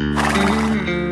Mm-hmm.